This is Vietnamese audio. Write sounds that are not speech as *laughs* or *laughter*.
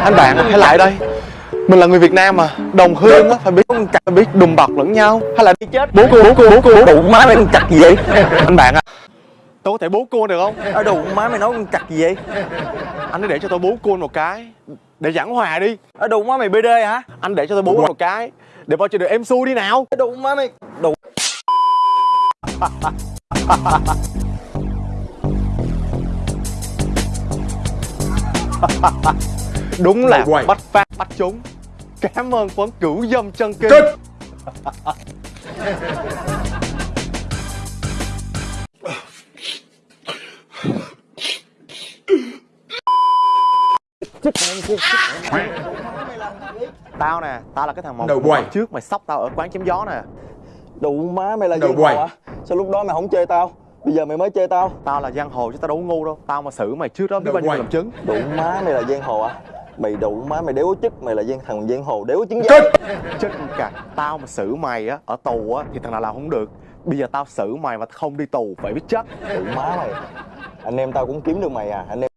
Anh bạn hãy lại đây. Mình là người Việt Nam mà Đồng hương á phải biết phải biết đùm bọc lẫn nhau. Hay là đi chết. Bố cô bố cô bố cô Đụng má mày con chặt gì vậy? Anh bạn à. Tôi có thể bố cô được không? Ở đụng má mày nói con chặt gì vậy? Anh hãy để cho tôi bố cô một cái Để giảng hòa đi. Ở đụng má mày BD hả? Anh để cho tôi bố một cái Để mọi chuyện được êm xuôi đi nào. Đụng má mày Đụng *laughs* Đúng là Quay. bắt phát bắt trúng. Cảm ơn quán cửu dâm chân kinh. Kết Tao nè, tao là cái thằng mộng Đầu quay. trước mày sóc tao ở quán chém gió nè. Đụng má mày là hồ quay. hả Sao lúc đó mày không chơi tao? Bây giờ mày mới chơi tao. Tao là giang hồ chứ tao đâu ngu đâu. Tao mà xử mày trước đó biết bao nhiêu làm chứng. Đụng má mày là giang hồ hả Mày đụng má mày đéo chức Mày là giang thằng giang hồ đéo chứng Chết! Con cặc Tao mà xử mày á, ở tù á thì thằng nào làm không được. Bây giờ tao xử mày mà không đi tù phải biết chất Đụng má mày. Anh em tao cũng kiếm được mày à Anh em